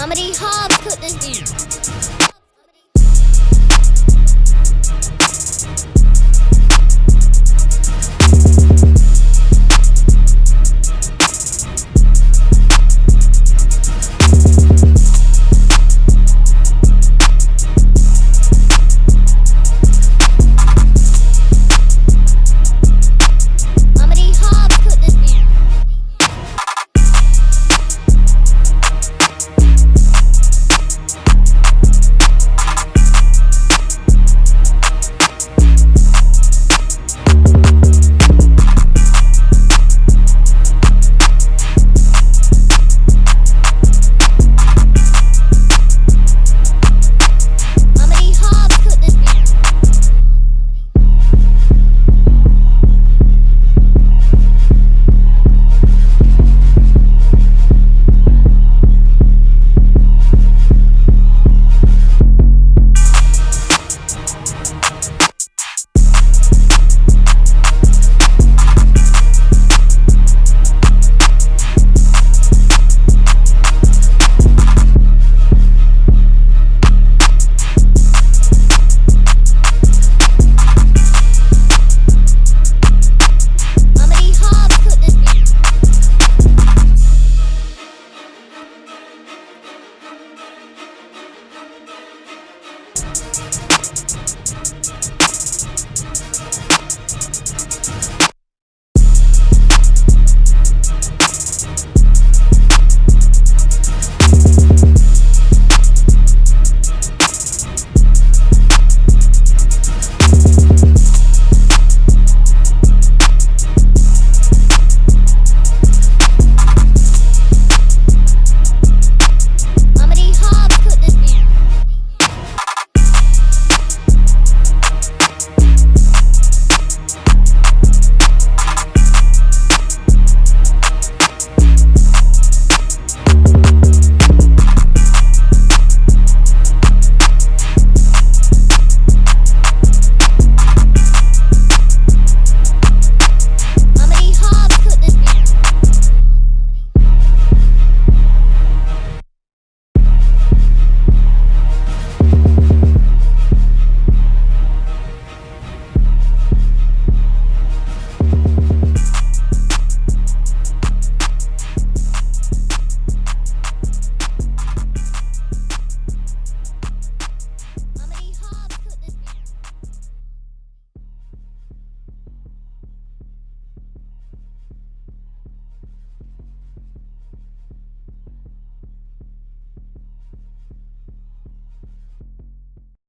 Mama D Hobbs cooked this.